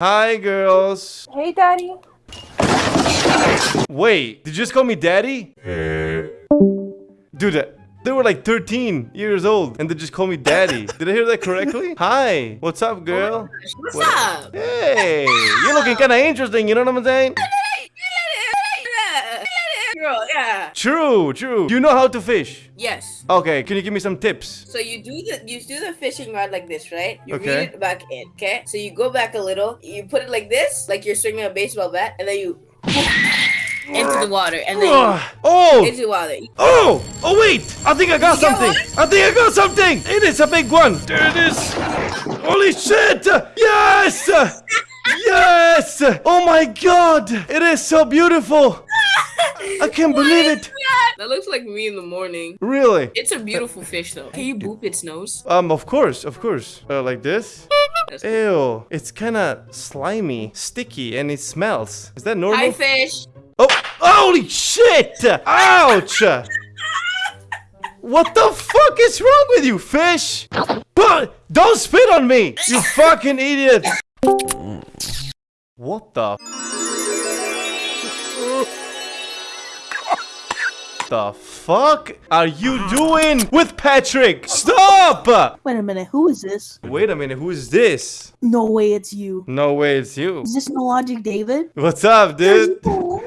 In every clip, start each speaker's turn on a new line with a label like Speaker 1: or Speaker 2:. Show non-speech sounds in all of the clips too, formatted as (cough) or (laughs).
Speaker 1: Hi, girls.
Speaker 2: Hey, Daddy.
Speaker 1: Wait, did you just call me daddy? Dude, uh, they were like 13 years old and they just called me daddy. Did I hear that correctly? (laughs) Hi, what's up, girl?
Speaker 3: What's
Speaker 1: What-
Speaker 3: up?
Speaker 1: Hey, you're looking kind of interesting, you know what I'm saying?
Speaker 3: Girl, yeah.
Speaker 1: True, true. You know how to fish?
Speaker 3: Yes.
Speaker 1: Okay, can you give me some tips?
Speaker 3: So you do the you do the fishing rod like this, right? You
Speaker 1: Okay.
Speaker 3: read it back in, okay? So you go back a little, you put it like this, like you're swinging a baseball bat, and then you (laughs) into the water, and then (sighs)
Speaker 1: oh,
Speaker 3: into the water.
Speaker 1: oh, oh wait, I think I got
Speaker 3: You got
Speaker 1: something. I think I got something. It is a big one. There it is. Holy shit. Yes. (laughs) Yes. Oh my god. It is so beautiful. I can't believe it.
Speaker 3: That looks like me in the morning.
Speaker 1: Really?
Speaker 3: It's a beautiful fish, though. Can you boop its nose?
Speaker 1: Um, of course, of course. Uh, like this?
Speaker 3: That's-
Speaker 1: Ew. It's kind of slimy, sticky, and it smells. Is that normal?
Speaker 3: Hi, fish.
Speaker 1: Oh, holy shit! Ouch! What the fuck is wrong with you, fish? But don't spit on me, you fucking idiot! What the? The fuck are you doing with Patrick? Stop!
Speaker 2: Wait a minute, who is this?
Speaker 1: Wait a minute, who is this?
Speaker 2: No way it's you.
Speaker 1: No way, it's you.
Speaker 2: Is this No Logic David?
Speaker 1: What's up, dude?
Speaker 2: Bro,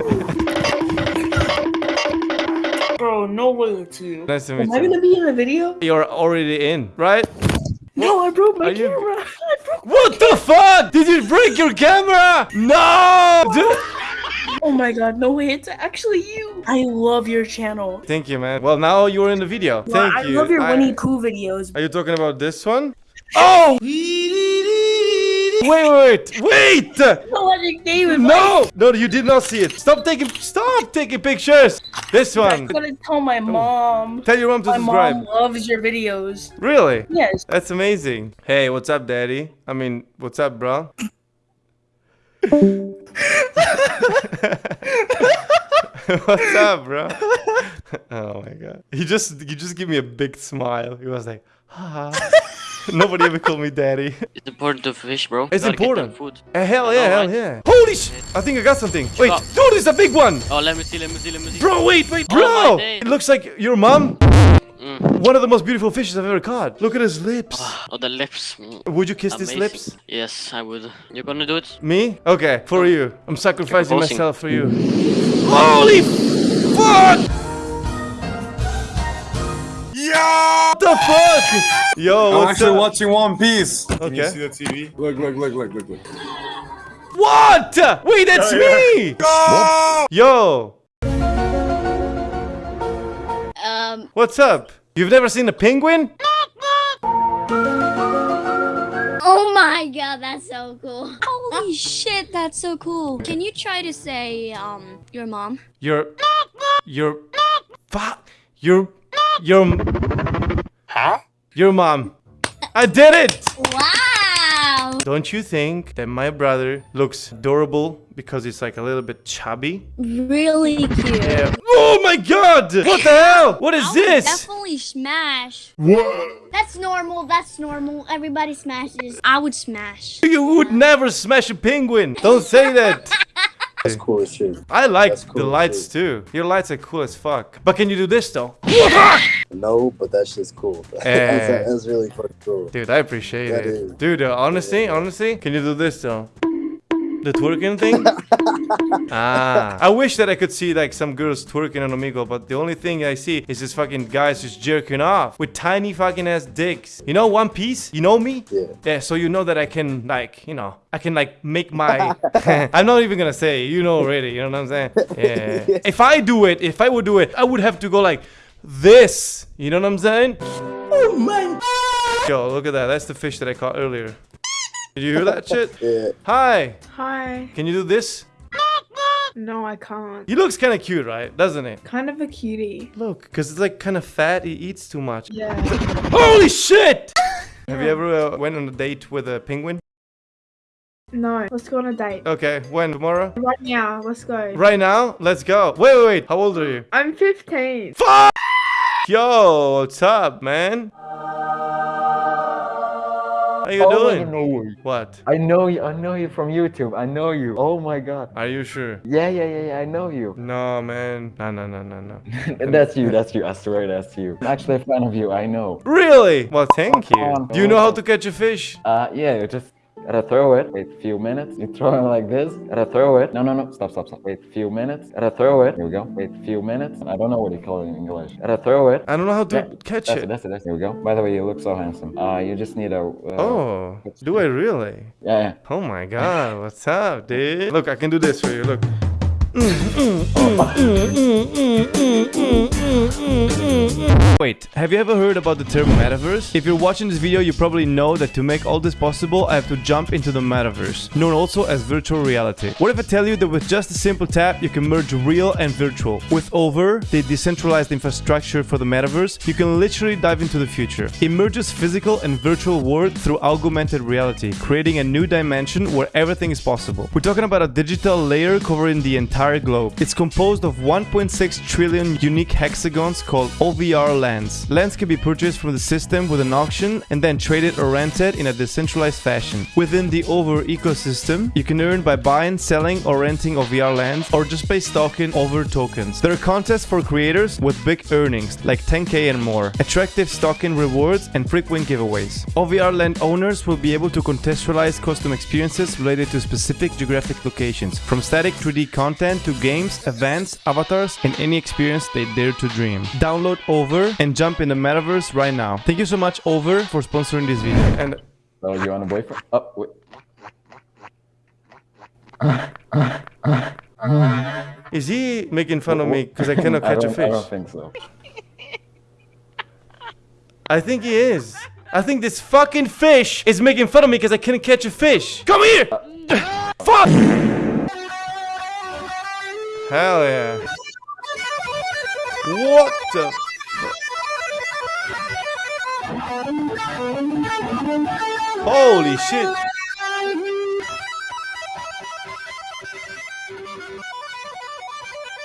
Speaker 2: no way it's you.
Speaker 1: Nice to meet
Speaker 2: Am I gonna be in the video?
Speaker 1: You're already in, right?
Speaker 2: No, I broke my
Speaker 1: Are you-
Speaker 2: camera. (laughs) I broke
Speaker 1: What the fuck? Did you break your camera? No! Dude. (laughs)
Speaker 2: Oh my god, no way, it's actually you. I love your channel.
Speaker 1: Thank you, man. Well, now you're in the video.
Speaker 2: Well,
Speaker 1: Thank
Speaker 2: I
Speaker 1: you.
Speaker 2: love your
Speaker 1: I-
Speaker 2: Winnie Pooh videos.
Speaker 1: Are you talking about this one? (laughs) Oh! Wait, wait, wait! Wait!
Speaker 2: No
Speaker 1: No! No, you did not see it. Stop taking, stop taking pictures. This one.
Speaker 2: I'm gonna tell my mom.
Speaker 1: Tell your mom to
Speaker 2: My
Speaker 1: subscribe.
Speaker 2: mom loves your videos.
Speaker 1: Really?
Speaker 2: Yes.
Speaker 1: That's amazing. Hey, what's up, daddy? I mean, what's up, bro? (laughs) what's up, bro? (laughs) oh my god. He just he just gave me a big smile. He was like, ha. (laughs) Nobody ever called me daddy.
Speaker 4: It's important to fish, bro.
Speaker 1: It's
Speaker 4: Gotta get
Speaker 1: important.
Speaker 4: Food.
Speaker 1: Eh, hell yeah, hell
Speaker 4: right?
Speaker 1: yeah. Holy sh! I think I got something. Wait,
Speaker 4: Oh.
Speaker 1: dude, it's a big one.
Speaker 4: Oh, let me see, let me see, let me see.
Speaker 1: Bro, wait, wait,
Speaker 4: Oh,
Speaker 1: bro.
Speaker 4: my day.
Speaker 1: It looks like your mom.
Speaker 4: Mm.
Speaker 1: One of the most beautiful fishes I've ever caught. Look at his lips.
Speaker 4: Oh, the lips. Mm.
Speaker 1: Would you kiss his lips?
Speaker 4: Yes, I would. You're gonna do it?
Speaker 1: Me? Okay, for you. I'm sacrificing myself for you. Holy fuck!
Speaker 5: Yeah!
Speaker 1: What the fuck? Yo,
Speaker 5: I'm
Speaker 1: what's
Speaker 5: actually
Speaker 1: up?
Speaker 5: watching One Piece. Okay. Can you
Speaker 1: Okay.
Speaker 5: see the TV? Look, look, look, look, look, look.
Speaker 1: What? Wait, that's me!
Speaker 5: Go!
Speaker 1: Yo, what's up? You've never seen a penguin?
Speaker 6: oh my god, that's so cool. Holy (laughs) shit, that's so cool. Can you try to say, um, your mom?
Speaker 1: Your, your, fuck, your, your,
Speaker 5: Huh?
Speaker 1: your mom. I did it!
Speaker 6: Wow!
Speaker 1: Don't you think that my brother looks adorable because he's like a little bit chubby?
Speaker 6: Really cute.
Speaker 1: Yeah. Oh my god! What the hell? What is
Speaker 6: I would
Speaker 1: this?
Speaker 6: definitely smash.
Speaker 5: What?
Speaker 6: That's normal, that's normal. Everybody smashes. I would smash.
Speaker 1: You would never smash a penguin. Don't say that.
Speaker 7: That's cool as shit.
Speaker 1: I like
Speaker 7: That's
Speaker 1: the lights too. Your lights are cool as fuck. But can you do this though?
Speaker 7: No, but that shit's cool. (laughs)
Speaker 1: Eh.
Speaker 7: that's, that's really fucking cool.
Speaker 1: Dude, I appreciate
Speaker 7: That
Speaker 1: it.
Speaker 7: is.
Speaker 1: Dude, uh, honestly, honestly, can you do this though? The twerking thing? (laughs) ah. I wish that I could see like some girls twerking on Omegle, but the only thing I see is this fucking guys just jerking off with tiny fucking ass dicks. You know One Piece? You know me?
Speaker 7: Yeah.
Speaker 1: Yeah, so you know that I can like, you know, I can like make my (laughs) I'm not even gonna say, you know already, you know what I'm saying? (laughs) Yeah. if I do it, if I would do it, I would have to go like this. You know what I'm saying?
Speaker 2: Oh my.
Speaker 1: Yo, look at that. That's the fish that I caught earlier. Did you hear that shit? (laughs)
Speaker 7: Yeah.
Speaker 1: Hi.
Speaker 8: Hi.
Speaker 1: Can you do this?
Speaker 8: No, I can't.
Speaker 1: He looks kind of cute, right? Doesn't it?
Speaker 8: Kind of a cutie.
Speaker 1: Look, because it's like kind of fat. He eats too much.
Speaker 8: Yeah.
Speaker 1: Holy shit! (laughs) Have you ever uh, went on a date with a penguin?
Speaker 8: No. Let's go on a date.
Speaker 1: Okay, when? Tomorrow?
Speaker 8: Right now. Let's go.
Speaker 1: Right now? Let's go. Wait, wait, wait. How old are you?
Speaker 8: I'm 15.
Speaker 1: Fuck! Yo, what's up, man? How you
Speaker 9: oh,
Speaker 1: doing?
Speaker 9: No.
Speaker 1: What?
Speaker 9: I know you. I know you from YouTube. I know you. Oh my god.
Speaker 1: Are you sure?
Speaker 9: Yeah, yeah, yeah, yeah. I know you. (laughs)
Speaker 1: No, man. No, no, no, no, no. (laughs)
Speaker 9: that's you. That's you. I swear that's you. I'm actually a fan of you. I know.
Speaker 1: Really? Well, thank you. Do you know how to catch a fish?
Speaker 9: Uh, yeah. Just gotta throw it. Wait a few minutes. You throw it like this. Gotta throw it. No, no, no. Stop, stop, stop. Wait a few minutes. Gotta throw it. Here we go. Wait a few minutes. I don't know what you call it in English. Gotta throw it.
Speaker 1: I don't know how to
Speaker 9: Yeah,
Speaker 1: catch
Speaker 9: That's it.
Speaker 1: it.
Speaker 9: That's it. That's it. Here we go. By the way, you look so handsome. Uh, you just need a. Uh,
Speaker 1: Oh, do I really?
Speaker 9: Yeah, yeah.
Speaker 1: Oh my god, what's up, dude? Look, I can do this for you. Look. Wait, have you ever heard about the term metaverse? If you're watching this video, you probably know that to make all this possible, I have to jump into the metaverse, known also as virtual reality. What if I tell you that with just a simple tap, you can merge real and virtual? With Over, the decentralized infrastructure for the metaverse, you can literally dive into the future. It merges physical and virtual world through augmented reality, creating a new dimension where everything is possible. We're talking about a digital layer covering the entire globe. It's composed of 1.6 trillion unique hexagons called OVR lands. Lands can be purchased from the system with an auction and then traded or rented in a decentralized fashion. Within the Over ecosystem, you can earn by buying, selling, or renting OVR lands or just by staking Over tokens. There are contests for creators with big earnings like 10k and more, attractive staking rewards, and frequent giveaways. OVR land owners will be able to contextualize custom experiences related to specific geographic locations, from static 3D content to games, events, avatars, and any experience they dare to dream. Download Over and jump in the metaverse right now. Thank you so much, Over, for sponsoring this video. And
Speaker 9: So you want a boyfriend? Oh, wait.
Speaker 1: is he making fun of me because I cannot catch a
Speaker 9: don't- I don't think so.
Speaker 1: I think he is. I think this fucking fish is making fun of me because I couldn't catch a fish. Come here! Uh, Fuck! Hell yeah. What the? Holy shit.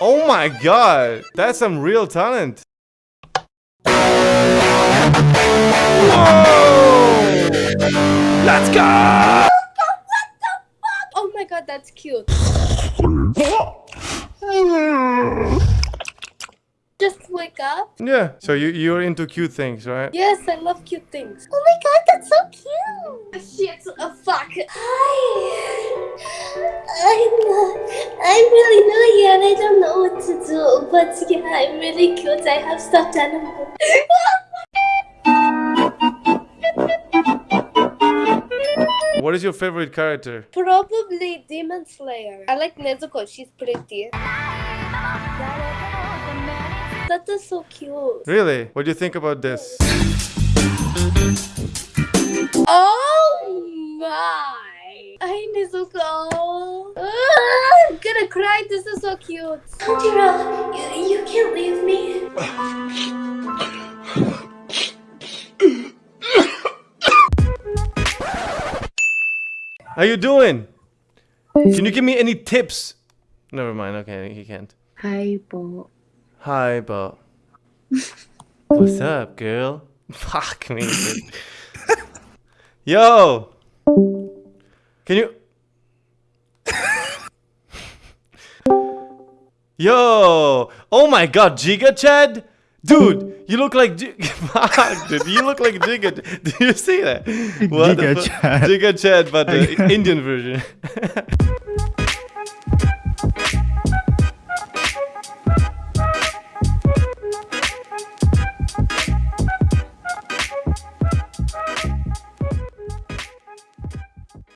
Speaker 1: Oh my god. That's some real talent. Whoa! Let's go!
Speaker 3: Oh my god, that's cute. (sighs) Just wake up.
Speaker 1: Yeah. So you you're into cute things, right?
Speaker 3: Yes, I love cute things. Oh my god, that's so cute. Shit, oh fuck. Hi. I'm, uh, I'm really new here and I don't know what to do. But yeah, I'm really cute. I have stuffed animals. (laughs)
Speaker 1: is your favorite character?
Speaker 3: Probably Demon Slayer. I like Nezuko. She's pretty. That is so cute.
Speaker 1: Really? What do you think about this?
Speaker 3: Oh my! Hi, Nezuko. Ah, I'm gonna cry. This is so cute. Tanjiro, you, you can't leave me. (laughs)
Speaker 1: How you doing? Can you give me any tips? Never mind. Okay, he can't.
Speaker 8: Hi, Bo.
Speaker 1: Hi, but (laughs) what's up, girl? (laughs) Fuck me. Yo, can you? (laughs) Yo, oh my God, Giga Chad, dude, you look like (laughs) fuck, dude, you look like Giga. (laughs) Do you see that? What the
Speaker 10: Giga
Speaker 1: fu-
Speaker 10: Chad.
Speaker 1: Giga Chad, but the (laughs) Indian version.